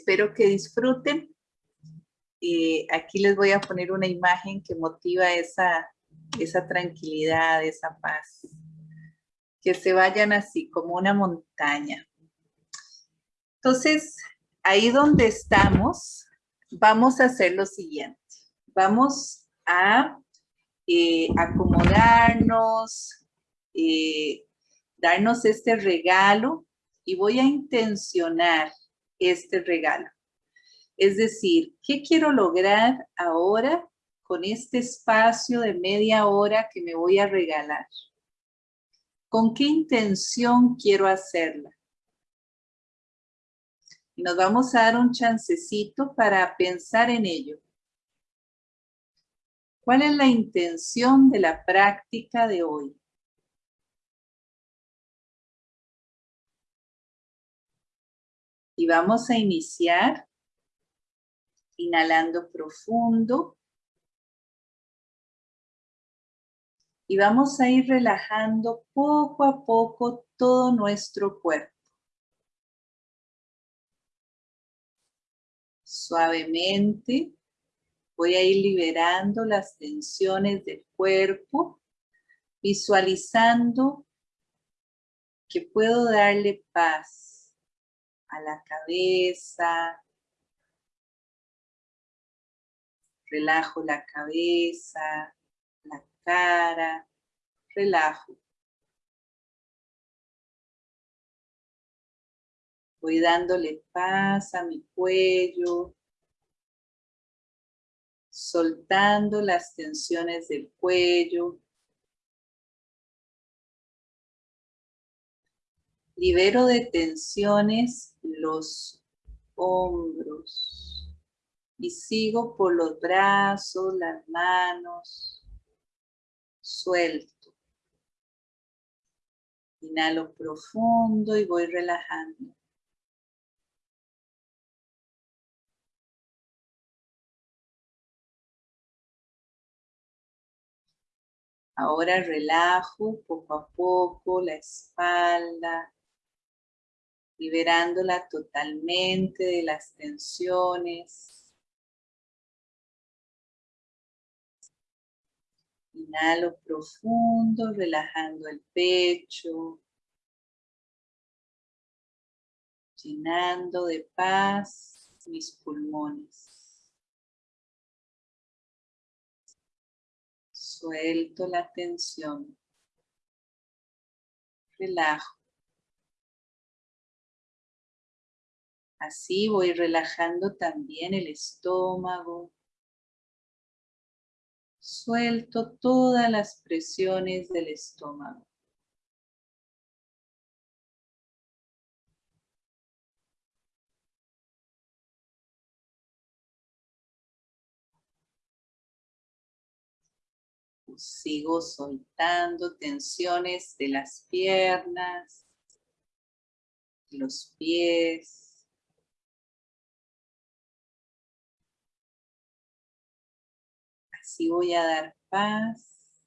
espero que disfruten. Aquí les voy a poner una imagen que motiva esa, esa tranquilidad, esa paz. Que se vayan así como una montaña. Entonces, ahí donde estamos, vamos a hacer lo siguiente. Vamos a eh, acomodarnos, eh, darnos este regalo y voy a intencionar este regalo. Es decir, ¿qué quiero lograr ahora con este espacio de media hora que me voy a regalar? ¿Con qué intención quiero hacerla? Y nos vamos a dar un chancecito para pensar en ello. ¿Cuál es la intención de la práctica de hoy? Y vamos a iniciar inhalando profundo. Y vamos a ir relajando poco a poco todo nuestro cuerpo. Suavemente voy a ir liberando las tensiones del cuerpo, visualizando que puedo darle paz a la cabeza. Relajo la cabeza, la cara, relajo. Voy dándole paz a mi cuello, soltando las tensiones del cuello, Libero de tensiones los hombros y sigo por los brazos, las manos, suelto. Inhalo profundo y voy relajando. Ahora relajo poco a poco la espalda, liberándola totalmente de las tensiones. Inhalo profundo, relajando el pecho, llenando de paz mis pulmones. Suelto la tensión. Relajo. Así voy relajando también el estómago. Suelto todas las presiones del estómago. Sigo soltando tensiones de las piernas, los pies, Así voy a dar paz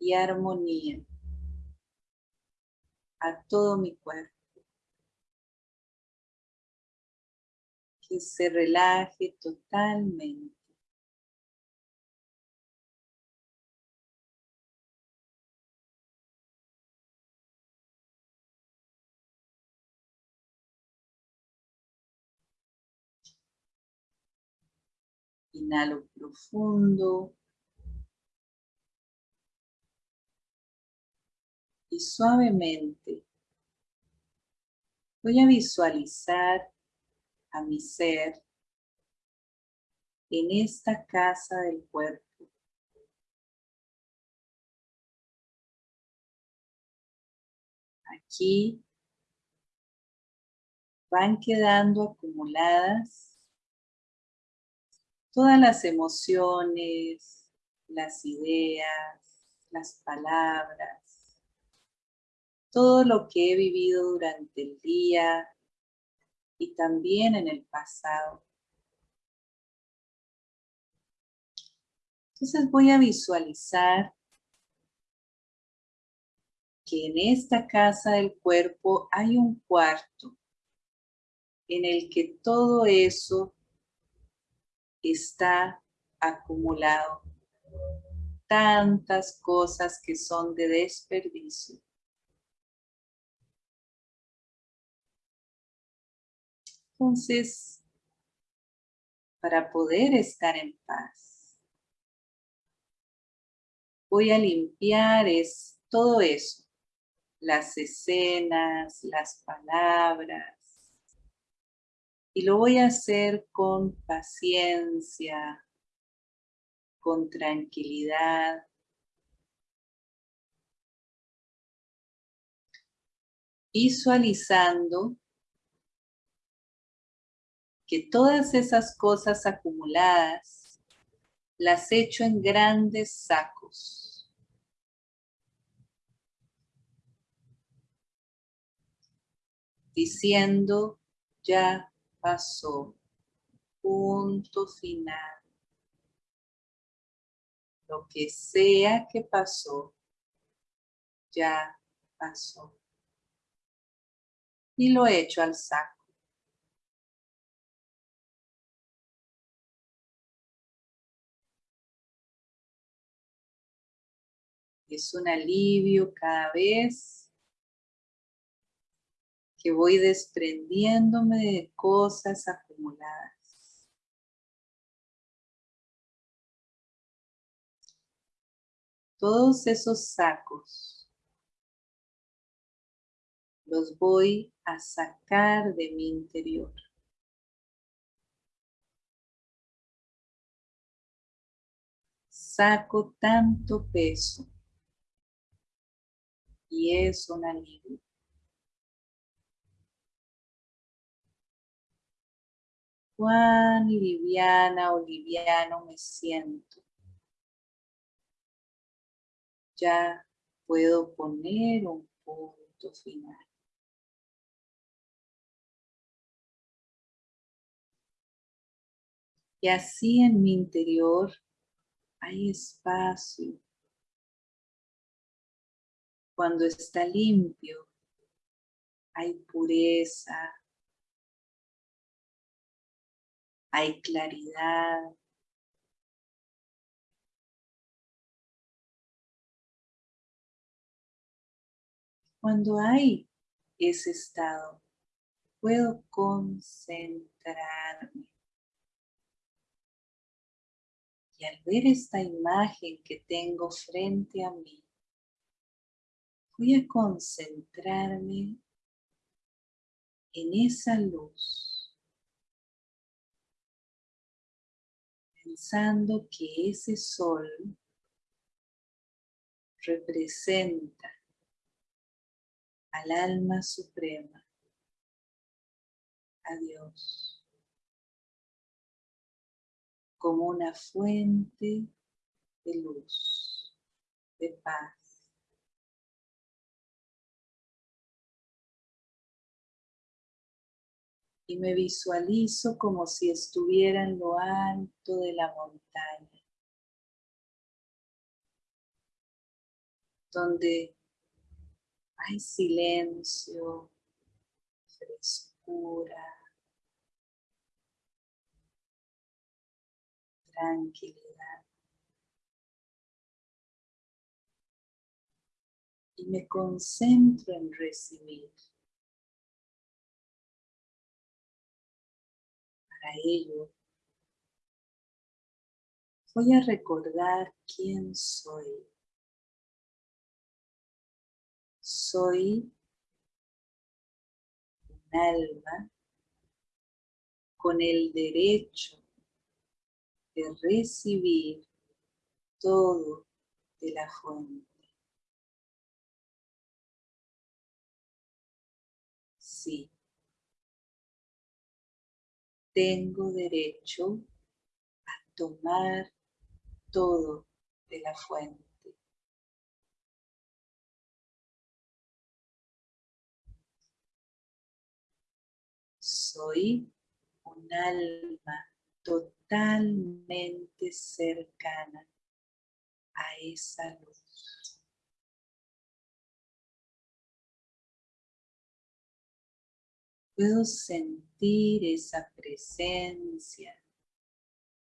y armonía a todo mi cuerpo. Que se relaje totalmente. Inhalo profundo. Y suavemente voy a visualizar a mi ser en esta casa del cuerpo. Aquí van quedando acumuladas todas las emociones, las ideas, las palabras, todo lo que he vivido durante el día y también en el pasado. Entonces voy a visualizar que en esta casa del cuerpo hay un cuarto en el que todo eso está acumulado. Tantas cosas que son de desperdicio. Entonces, para poder estar en paz, voy a limpiar es, todo eso, las escenas, las palabras, y lo voy a hacer con paciencia, con tranquilidad. Visualizando que todas esas cosas acumuladas las echo en grandes sacos. Diciendo, ya pasó. Punto final. Lo que sea que pasó, ya pasó. Y lo echo al saco. Es un alivio cada vez que voy desprendiéndome de cosas acumuladas. Todos esos sacos los voy a sacar de mi interior. Saco tanto peso y es un alivio. Cuán liviana o liviano me siento. Ya puedo poner un punto final. Y así en mi interior hay espacio. Cuando está limpio, hay pureza, hay claridad. Cuando hay ese estado, puedo concentrarme. Y al ver esta imagen que tengo frente a mí, voy a concentrarme en esa luz pensando que ese sol representa al alma suprema, a Dios, como una fuente de luz, de paz. Y me visualizo como si estuviera en lo alto de la montaña, donde hay silencio, frescura, tranquilidad. Y me concentro en recibir. Ello, voy a recordar quién soy. Soy un alma con el derecho de recibir todo de la fuente. Sí, tengo derecho a tomar todo de la fuente. Soy un alma totalmente cercana a esa luz. Puedo sentir esa presencia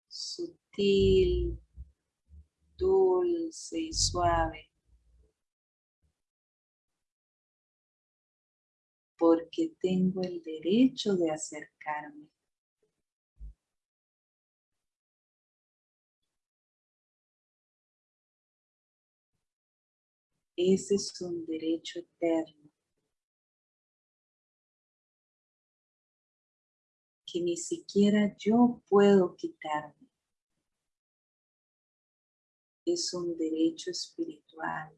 sutil, dulce y suave. Porque tengo el derecho de acercarme. Ese es un derecho eterno. Que ni siquiera yo puedo quitarme. Es un derecho espiritual.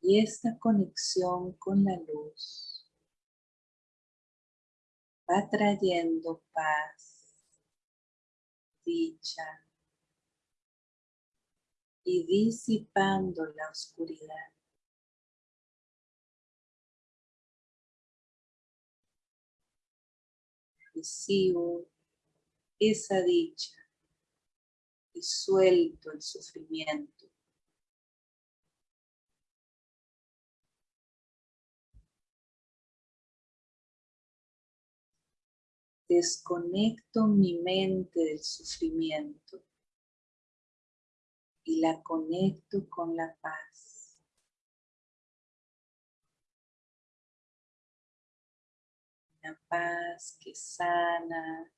Y esta conexión con la luz va trayendo paz, dicha y disipando la oscuridad. Recibo esa dicha y suelto el sufrimiento. Desconecto mi mente del sufrimiento y la conecto con la paz. La paz que sana,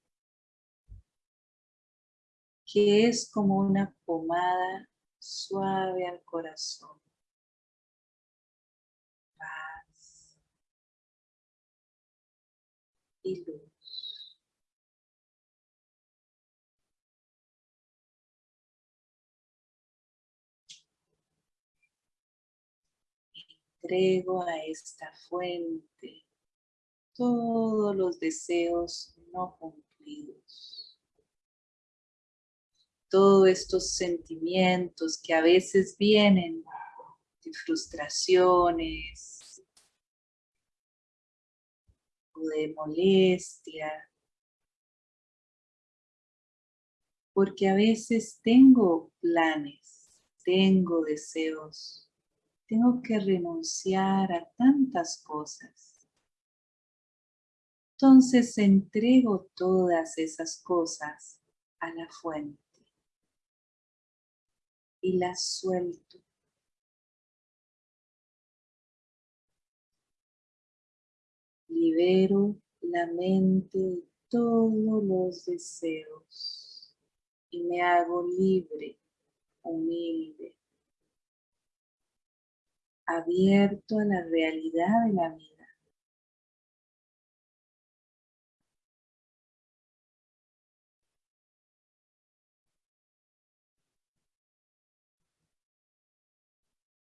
que es como una pomada suave al corazón. Paz y luz. Entrego a esta fuente todos los deseos no cumplidos. Todos estos sentimientos que a veces vienen de frustraciones o de molestia. Porque a veces tengo planes, tengo deseos tengo que renunciar a tantas cosas. Entonces entrego todas esas cosas a la fuente y las suelto. Libero la mente de todos los deseos y me hago libre, humilde, abierto a la realidad de la vida.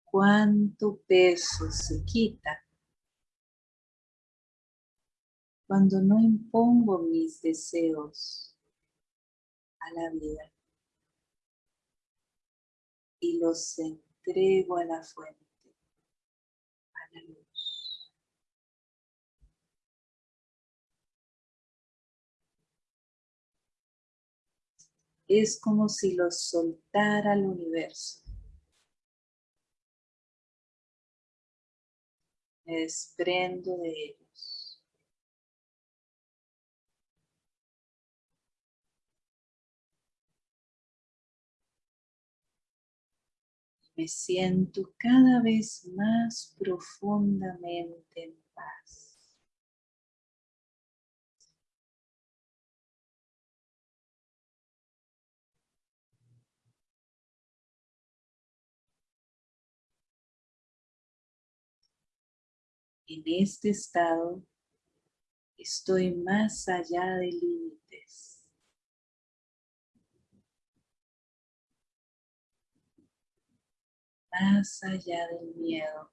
Cuánto peso se quita cuando no impongo mis deseos a la vida y los entrego a la fuente. Es como si los soltara al universo. Me desprendo de ellos. Me siento cada vez más profundamente en paz. En este estado estoy más allá de límites. Más allá del miedo.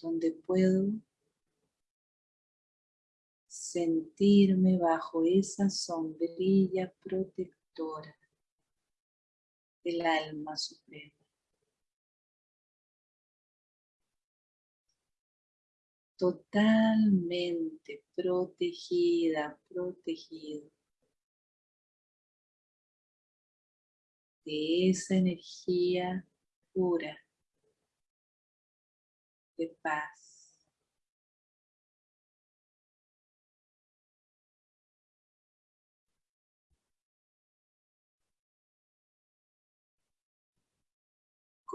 Donde puedo sentirme bajo esa sombrilla protectora del alma suprema. Totalmente protegida, protegido de esa energía pura de paz.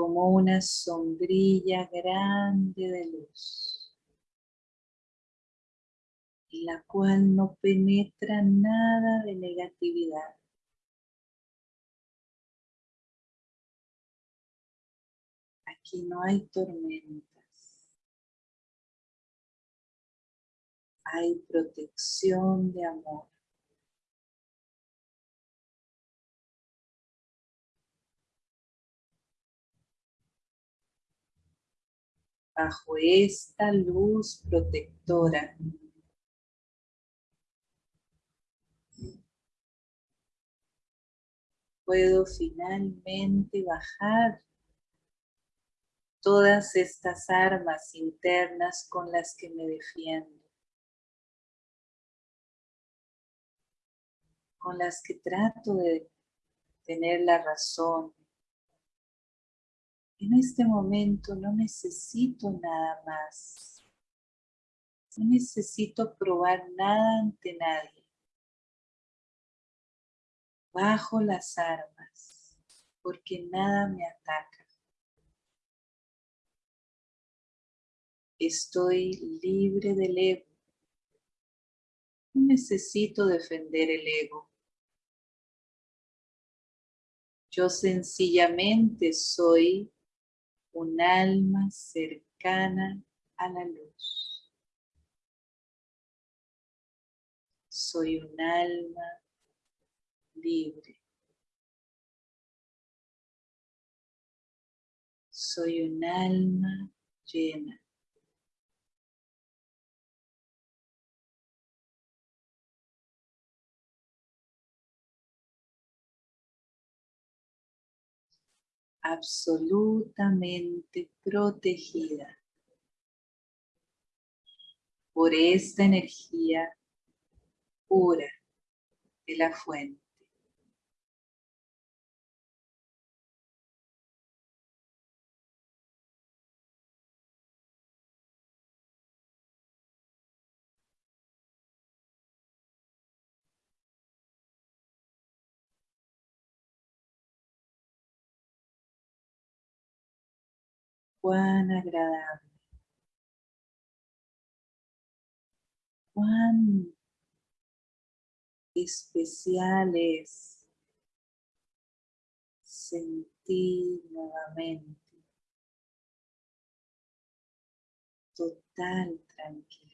Como una sombrilla grande de luz, en la cual no penetra nada de negatividad. Aquí no hay tormentas. Hay protección de amor. Bajo esta luz protectora puedo finalmente bajar todas estas armas internas con las que me defiendo, con las que trato de tener la razón. En este momento no necesito nada más. No necesito probar nada ante nadie. Bajo las armas, porque nada me ataca. Estoy libre del ego. No necesito defender el ego. Yo sencillamente soy un alma cercana a la luz. Soy un alma libre. Soy un alma llena. Absolutamente protegida por esta energía pura de la fuente. Cuán agradable, cuán especial es sentir nuevamente total tranquilidad.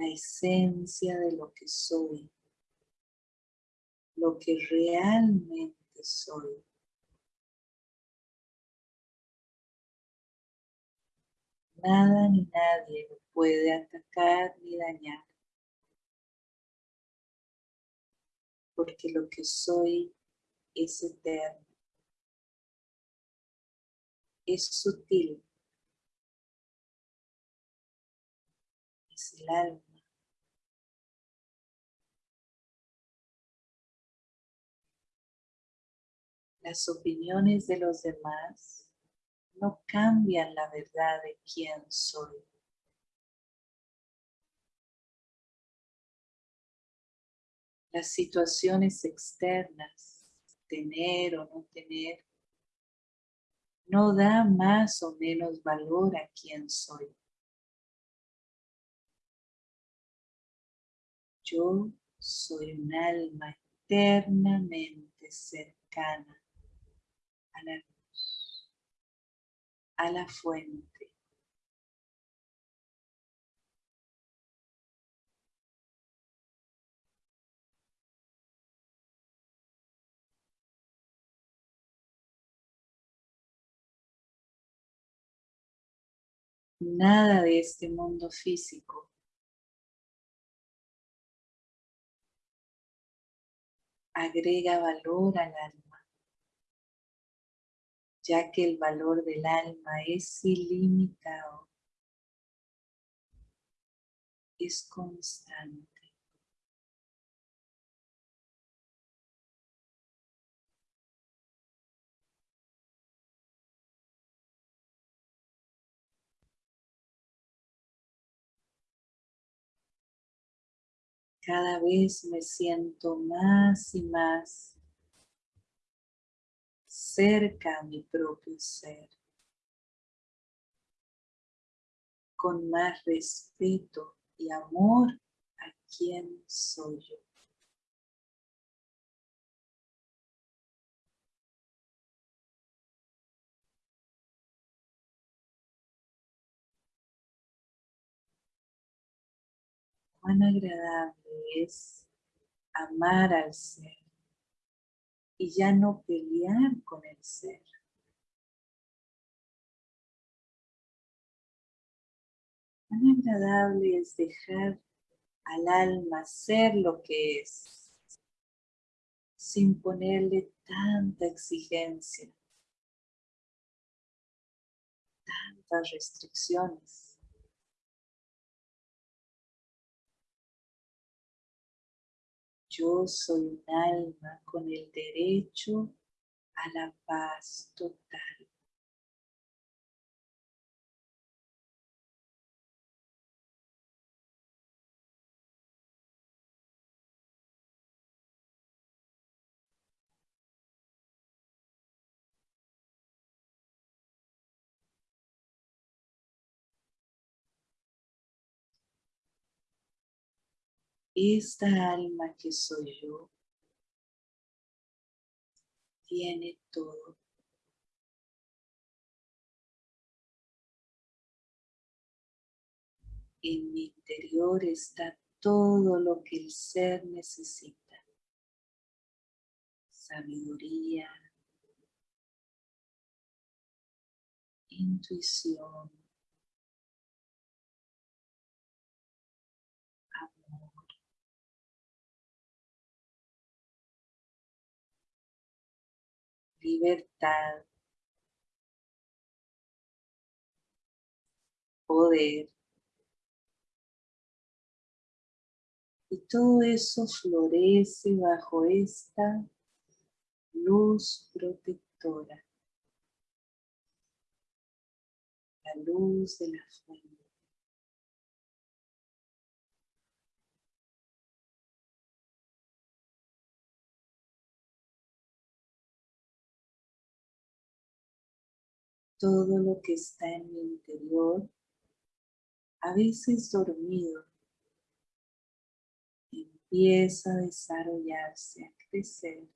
La esencia de lo que soy, lo que realmente soy. Nada ni nadie puede atacar ni dañar. Porque lo que soy es eterno. Es sutil. Es el alma. Las opiniones de los demás no cambian la verdad de quién soy. Las situaciones externas, tener o no tener, no da más o menos valor a quién soy. Yo soy un alma eternamente cercana a la fuente. Nada de este mundo físico agrega valor al alma ya que el valor del alma es ilimitado, es constante. Cada vez me siento más y más cerca a mi propio ser, con más respeto y amor a quien soy yo. Cuán agradable es amar al ser y ya no pelear con el ser. Cuán agradable es dejar al alma ser lo que es, sin ponerle tanta exigencia, tantas restricciones. Yo soy un alma con el derecho a la paz total. Esta alma que soy yo tiene todo. En mi interior está todo lo que el ser necesita. Sabiduría, intuición, libertad, poder. Y todo eso florece bajo esta luz protectora. La luz de la fuente. Todo lo que está en mi interior, a veces dormido, empieza a desarrollarse, a crecer.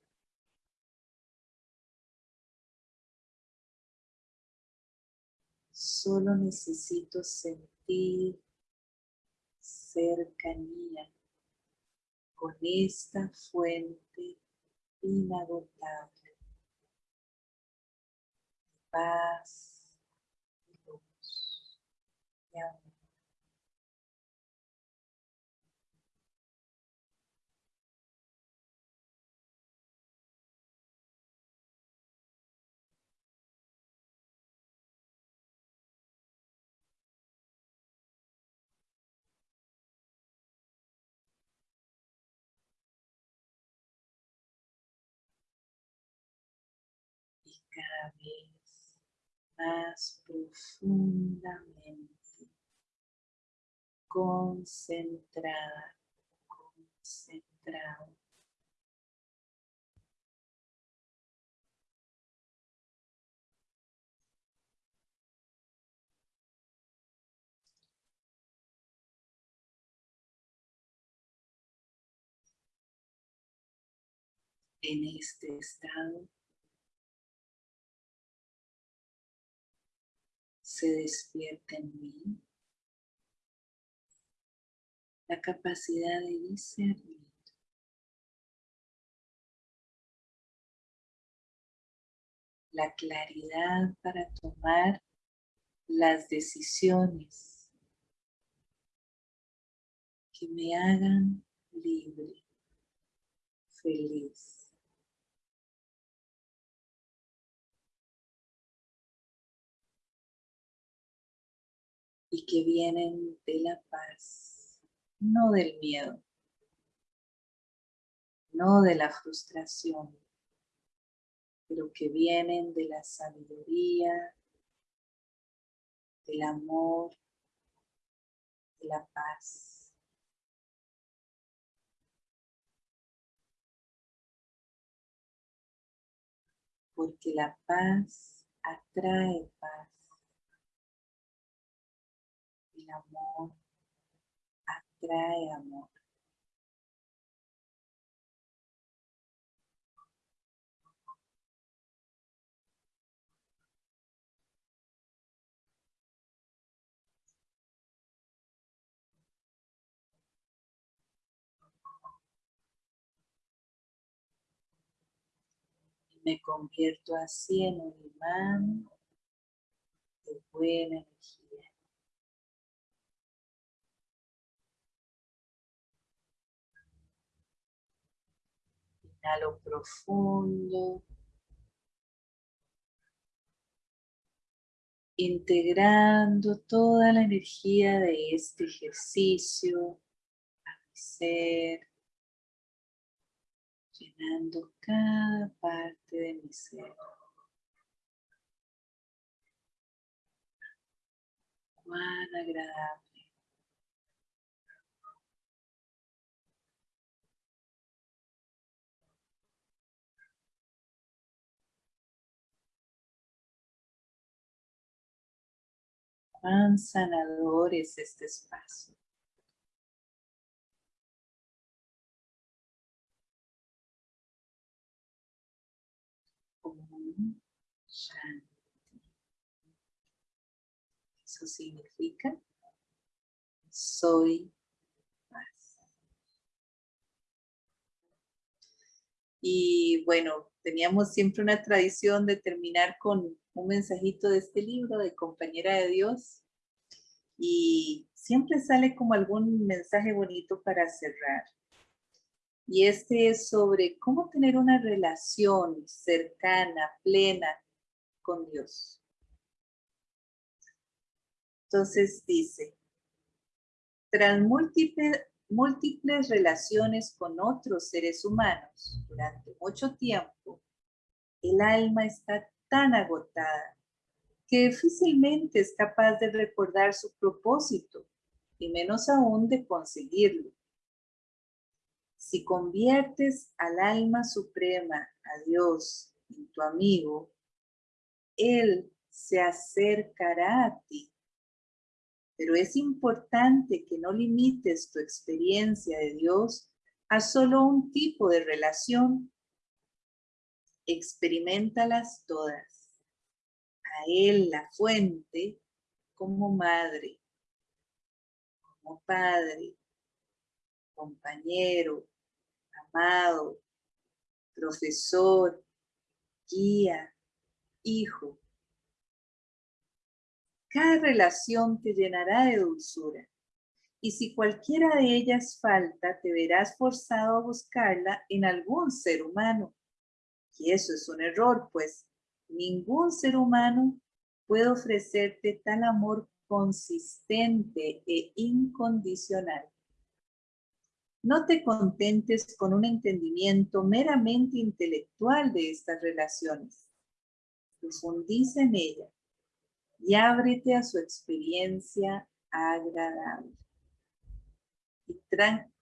Solo necesito sentir cercanía con esta fuente inagotable paz y luz y amor. Cada vez más profundamente, concentrada, concentrado. En este estado se despierta en mí la capacidad de discernir. La claridad para tomar las decisiones que me hagan libre, feliz. Y que vienen de la paz, no del miedo, no de la frustración, pero que vienen de la sabiduría, del amor, de la paz. porque la paz atrae paz. El amor atrae amor. Me convierto así en un imán de buena energía. Inhalo profundo. Integrando toda la energía de este ejercicio a mi ser llenando cada parte de mi ser. Cuán agradable. Cuán sanador es este espacio. Eso significa soy paz. Y bueno, teníamos siempre una tradición de terminar con un mensajito de este libro de Compañera de Dios. Y siempre sale como algún mensaje bonito para cerrar. Y este es sobre cómo tener una relación cercana, plena con Dios. Entonces dice, tras múltiples, múltiples relaciones con otros seres humanos durante mucho tiempo, el alma está tan agotada que difícilmente es capaz de recordar su propósito y menos aún de conseguirlo. Si conviertes al alma suprema, a Dios, en tu amigo, Él se acercará a ti. Pero es importante que no limites tu experiencia de Dios a solo un tipo de relación. Experimentalas todas. A Él, la fuente, como madre, como padre, compañero, amado, profesor, guía, hijo. Cada relación te llenará de dulzura. Y si cualquiera de ellas falta, te verás forzado a buscarla en algún ser humano. Y eso es un error, pues ningún ser humano puede ofrecerte tal amor consistente e incondicional. No te contentes con un entendimiento meramente intelectual de estas relaciones. Profundiza en ella y ábrete a su experiencia agradable y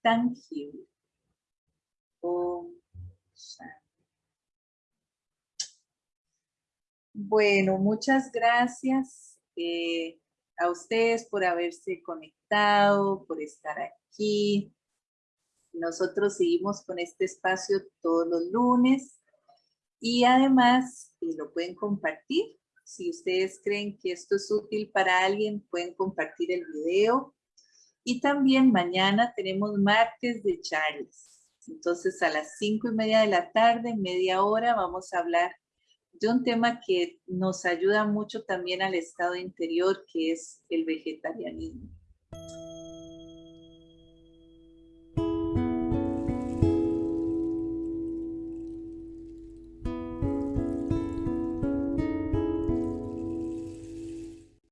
tangible. Bueno, muchas gracias eh, a ustedes por haberse conectado, por estar aquí. Nosotros seguimos con este espacio todos los lunes y además eh, lo pueden compartir. Si ustedes creen que esto es útil para alguien, pueden compartir el video. Y también mañana tenemos martes de Charles. Entonces a las cinco y media de la tarde, media hora, vamos a hablar de un tema que nos ayuda mucho también al estado interior, que es el vegetarianismo.